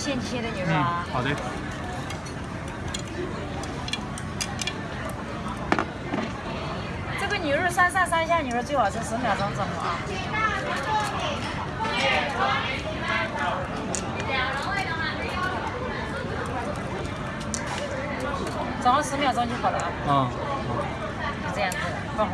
现切的牛肉啊。好的。这个牛肉三上三下，牛肉最好是十秒钟整了啊。整了十秒钟就好了啊。嗯。就这样子。